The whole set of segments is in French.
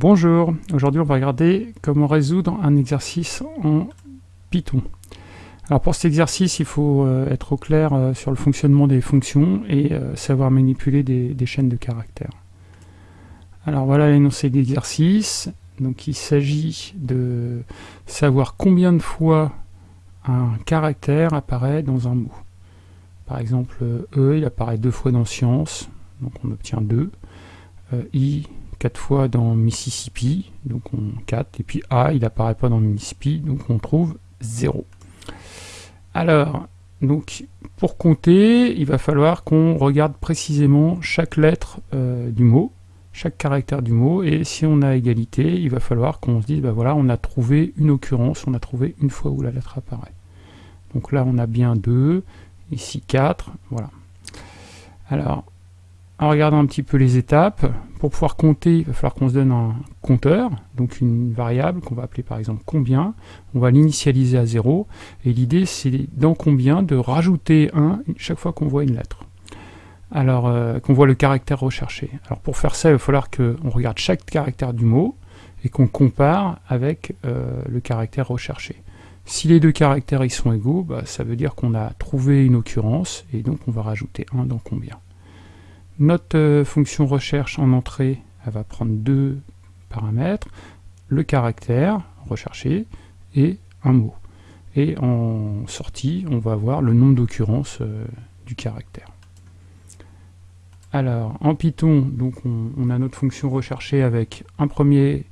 Bonjour, aujourd'hui on va regarder comment résoudre un exercice en Python. Alors pour cet exercice, il faut euh, être au clair euh, sur le fonctionnement des fonctions et euh, savoir manipuler des, chaînes de caractères. Alors voilà l'énoncé d'exercice. Donc il s'agit de savoir combien de fois un caractère apparaît dans un mot. Par exemple, E, il apparaît deux fois dans science, donc on obtient 2. I, 4 fois dans Mississippi, donc on 4, et puis A, il apparaît pas dans Mississippi, donc on trouve 0. Alors, donc pour compter, il va falloir qu'on regarde précisément chaque lettre euh, du mot, chaque caractère du mot, et si on a égalité, il va falloir qu'on se dise, bah voilà, on a trouvé une occurrence, on a trouvé une fois où la lettre apparaît. Donc là, on a bien 2, ici 4, voilà. Alors, en regardant un petit peu les étapes, pour pouvoir compter, il va falloir qu'on se donne un compteur, donc une variable qu'on va appeler par exemple combien. On va l'initialiser à 0, et l'idée c'est dans combien de rajouter 1 chaque fois qu'on voit une lettre. Alors, euh, qu'on voit le caractère recherché. Alors pour faire ça, il va falloir qu'on regarde chaque caractère du mot, et qu'on compare avec euh, le caractère recherché. Si les deux caractères sont égaux, bah, ça veut dire qu'on a trouvé une occurrence, et donc on va rajouter 1 dans combien. Notre euh, fonction recherche en entrée, elle va prendre deux paramètres, le caractère recherché et un mot. Et en sortie, on va avoir le nombre d'occurrences euh, du caractère. Alors, en Python, donc on, a notre fonction recherchée avec un premier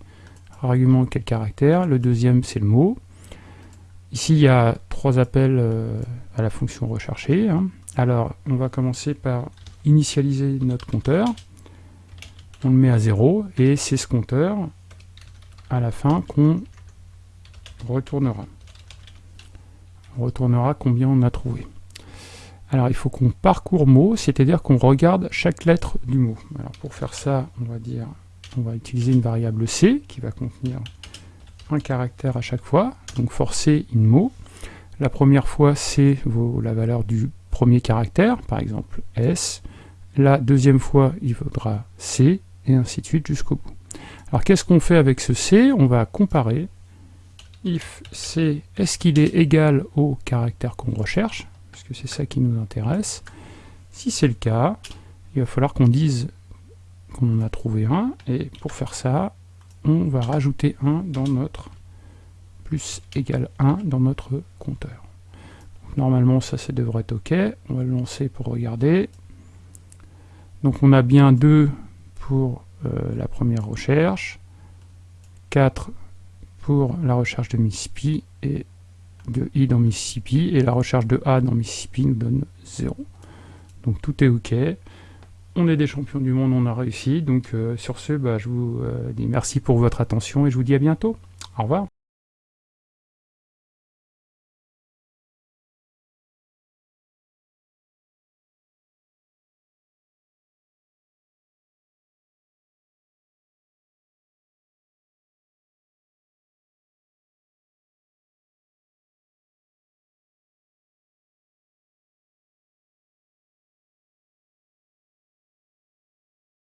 argument qui est le caractère, le deuxième c'est le mot. Ici, il y a trois appels euh, à la fonction recherchée. Hein. Alors, on va commencer par initialiser notre compteur, on le met à 0, et c'est ce compteur, à la fin, qu'on retournera. On retournera combien on a trouvé. Alors il faut qu'on parcourt mot, c'est-à-dire qu'on regarde chaque lettre du mot. Alors pour faire ça, on va dire, on va utiliser une variable c qui va contenir un caractère à chaque fois, donc forcer in mot. La première fois, c vaut la valeur du premier caractère, par exemple S. La deuxième fois, il vaudra C, et ainsi de suite jusqu'au bout. Alors qu'est-ce qu'on fait avec ce C? On va comparer if C, est-ce qu'il est égal au caractère qu'on recherche? Parce que c'est ça qui nous intéresse. Si c'est le cas, il va falloir qu'on dise qu'on en a trouvé un, et pour faire ça, on va rajouter 1 dans notre plus égal 1 dans notre compteur. normalement, ça, ça devrait être OK. On va le lancer pour regarder. Donc on a bien 2 pour euh, la première recherche, 4 pour la recherche de Mississippi et de I dans Mississippi, et la recherche de A dans Mississippi nous donne 0. Donc tout est OK. On est des champions du monde, on a réussi. Donc euh, sur ce, bah, je vous euh, dis merci pour votre attention et je vous dis à bientôt. Au revoir.